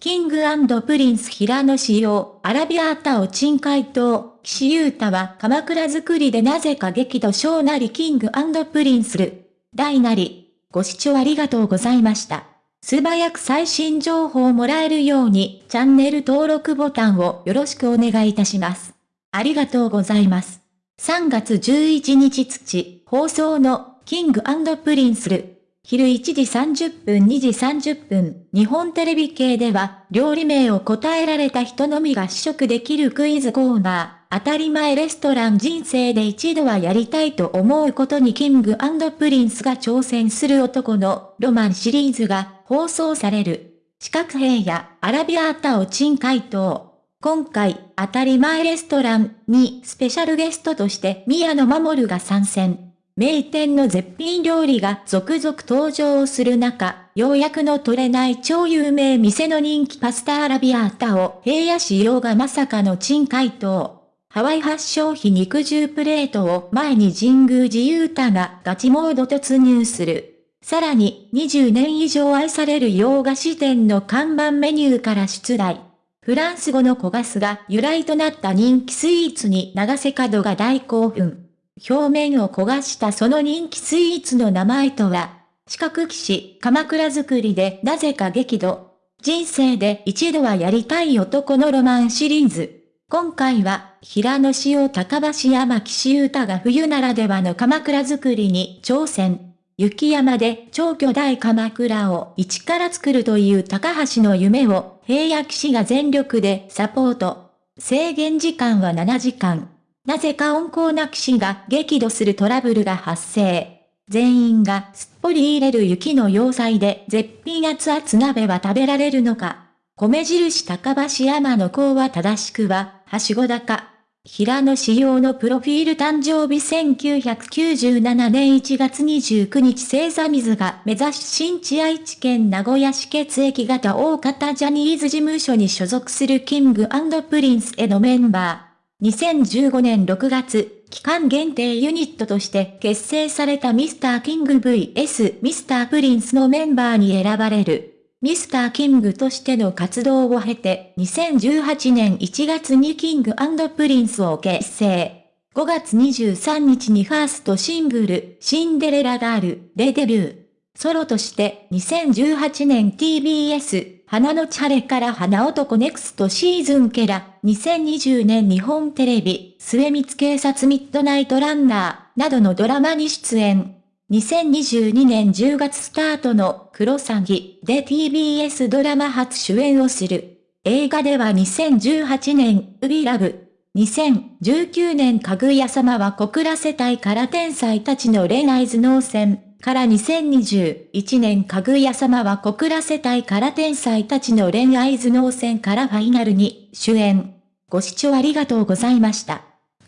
キングプリンス平野仕様、アラビアータを鎮海島、岸優太は鎌倉作りでなぜか激怒小なりキングプリンスル。大なり。ご視聴ありがとうございました。素早く最新情報をもらえるように、チャンネル登録ボタンをよろしくお願いいたします。ありがとうございます。3月11日土、放送の、キングプリンスル。昼1時30分2時30分、日本テレビ系では、料理名を答えられた人のみが試食できるクイズコーナー、当たり前レストラン人生で一度はやりたいと思うことにキングプリンスが挑戦する男のロマンシリーズが放送される。四角平野アラビアータを珍回答。今回、当たり前レストランにスペシャルゲストとして宮野真守が参戦。名店の絶品料理が続々登場する中、ようやくの取れない超有名店の人気パスタアラビアータを平野仕様がまさかの珍回答。ハワイ発祥費肉汁プレートを前に神宮寺勇太がガチモード突入する。さらに20年以上愛される洋菓子店の看板メニューから出題。フランス語の小ガスが由来となった人気スイーツに長瀬角が大興奮。表面を焦がしたその人気スイーツの名前とは、四角騎士、鎌倉作りでなぜか激怒。人生で一度はやりたい男のロマンシリーズ。今回は、平野紫耀高橋山岸優太が冬ならではの鎌倉作りに挑戦。雪山で超巨大鎌倉を一から作るという高橋の夢を平野騎士が全力でサポート。制限時間は7時間。なぜか温厚な騎士が激怒するトラブルが発生。全員がすっぽり入れる雪の要塞で絶品熱々鍋は食べられるのか。米印高橋山の子は正しくは、はしご高。平野仕様のプロフィール誕生日1997年1月29日星座水が目指し新地愛知県名古屋市血液型大方ジャニーズ事務所に所属するキングプリンスへのメンバー。2015年6月、期間限定ユニットとして結成されたミスターキング VS ミスタープリンスのメンバーに選ばれる。ミスターキングとしての活動を経て、2018年1月にキングプリンスを結成。5月23日にファーストシングル、シンデレラガールでデビュー。ソロとして2018年 TBS 花のち晴れから花男 Next Season から、2020年日本テレビ、未満警察ミッドナイトランナー、などのドラマに出演。2022年10月スタートのクロサギで TBS ドラマ初主演をする。映画では2018年、ウビラブ。2019年かぐや様は小倉世帯から天才たちの恋愛頭脳戦。から2021年かぐや様は小倉世帯から天才たちの恋愛頭脳戦からファイナルに主演。ご視聴ありがとうございました。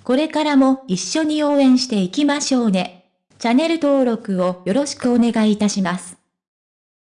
これからも一緒に応援していきましょうね。チャンネル登録をよろしくお願いいたします。